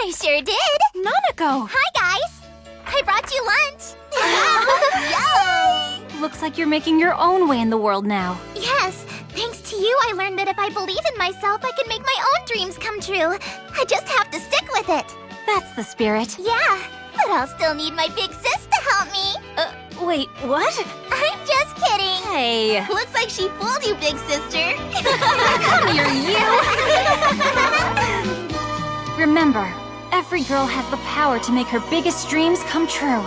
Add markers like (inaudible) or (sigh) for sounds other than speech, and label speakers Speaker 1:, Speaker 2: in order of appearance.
Speaker 1: I sure did.
Speaker 2: Nanako!
Speaker 1: Hi, guys. I brought you lunch. (laughs) Yay!
Speaker 2: Looks like you're making your own way in the world now.
Speaker 1: Yes, thanks to you, I learned that if I believe in myself, I can make my own dreams come true. I just have to stick with it.
Speaker 2: That's the spirit.
Speaker 1: Yeah, but I'll still need my big sis to help me.
Speaker 2: Uh, wait, what?
Speaker 1: I'm just kidding.
Speaker 2: Hey,
Speaker 1: Looks like she fooled you, big sister. (laughs)
Speaker 2: come here, you! (laughs) Remember, every girl has the power to make her biggest dreams come true.